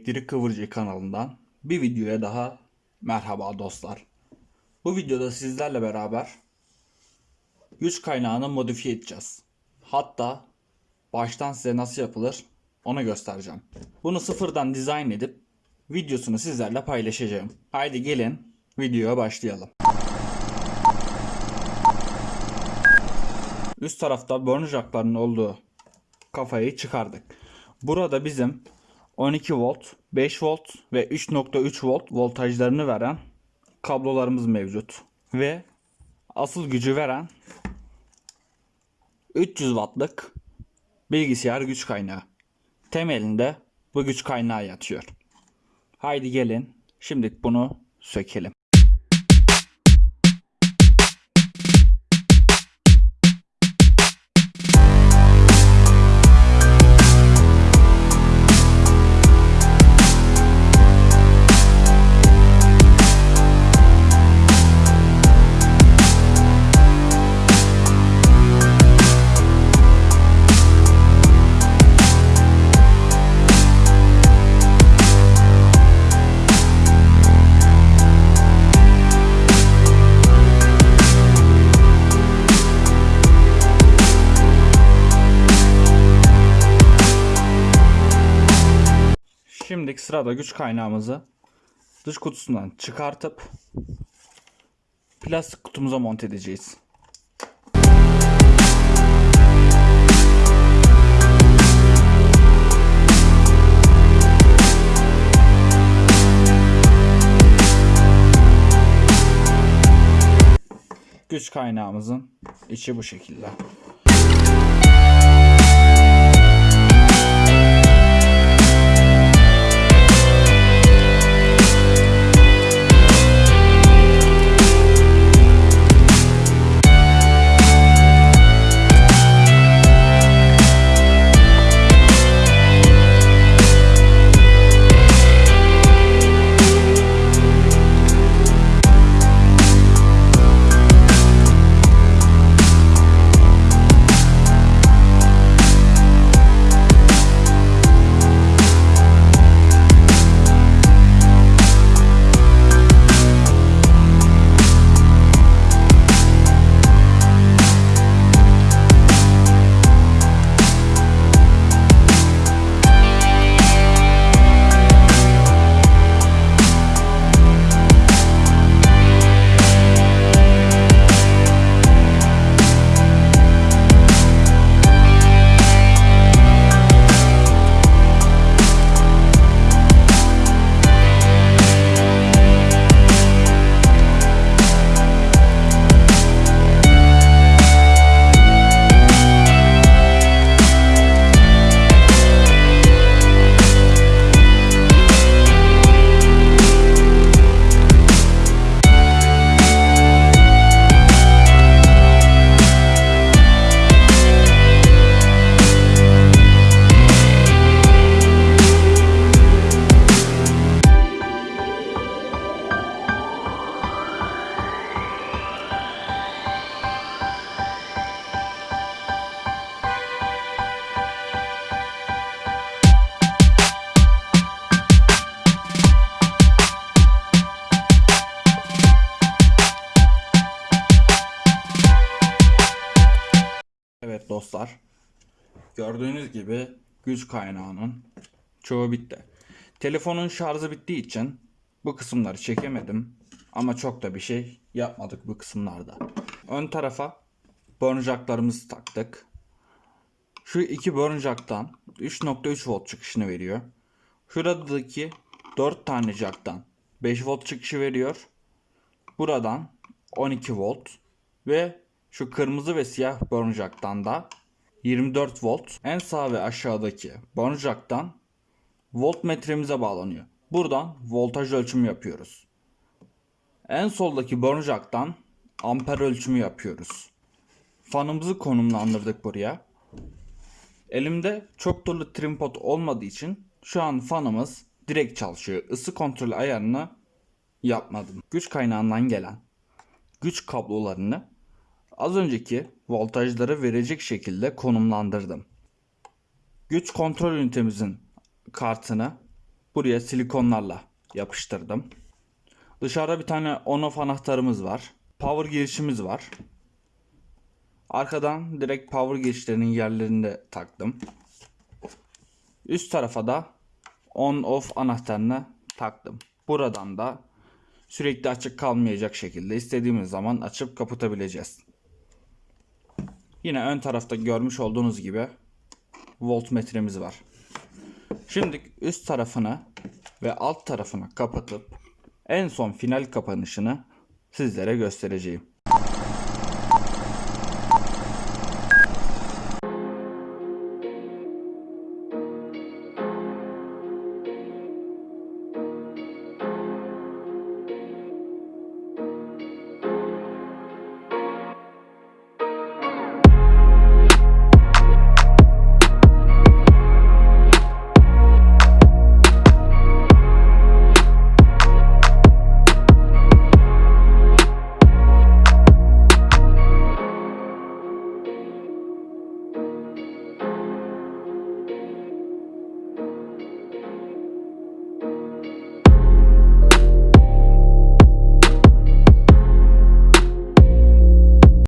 Elektrik Kıvırcık kanalından bir videoya daha merhaba dostlar. Bu videoda sizlerle beraber güç kaynağını modifiye edeceğiz. Hatta baştan size nasıl yapılır onu göstereceğim. Bunu sıfırdan dizayn edip videosunu sizlerle paylaşacağım. Haydi gelin videoya başlayalım. Üst tarafta burn jackların olduğu kafayı çıkardık. Burada bizim 12 volt, 5 volt ve 3.3 volt voltajlarını veren kablolarımız mevcut. Ve asıl gücü veren 300 wattlık bilgisayar güç kaynağı. Temelinde bu güç kaynağı yatıyor. Haydi gelin şimdi bunu sökelim. Şimdi sırada güç kaynağımızı dış kutusundan çıkartıp plastik kutumuza monte edeceğiz. Güç kaynağımızın içi bu şekilde. Dostlar. Gördüğünüz gibi güç kaynağının çoğu bitti. Telefonun şarjı bittiği için bu kısımları çekemedim. Ama çok da bir şey yapmadık bu kısımlarda. Ön tarafa burn taktık. Şu iki burn jacktan 3.3 volt çıkışını veriyor. Şuradaki 4 tane jacktan 5 volt çıkışı veriyor. Buradan 12 volt ve şu kırmızı ve siyah burn da 24 volt. En sağ ve aşağıdaki burn voltmetremize bağlanıyor. Buradan voltaj ölçümü yapıyoruz. En soldaki burn amper ölçümü yapıyoruz. Fanımızı konumlandırdık buraya. Elimde çok dolu trim pot olmadığı için şu an fanımız direkt çalışıyor. Isı kontrol ayarını yapmadım. Güç kaynağından gelen güç kablolarını az önceki voltajları verecek şekilde konumlandırdım. Güç kontrol ünitemizin kartını buraya silikonlarla yapıştırdım. Dışarıda bir tane on off anahtarımız var. Power girişimiz var. Arkadan direkt power girişlerinin yerlerinde taktım. Üst tarafa da on off anahtarını taktım. Buradan da sürekli açık kalmayacak şekilde istediğimiz zaman açıp kapatabileceğiz. Yine ön tarafta görmüş olduğunuz gibi voltmetremiz var. Şimdi üst tarafını ve alt tarafını kapatıp en son final kapanışını sizlere göstereceğim.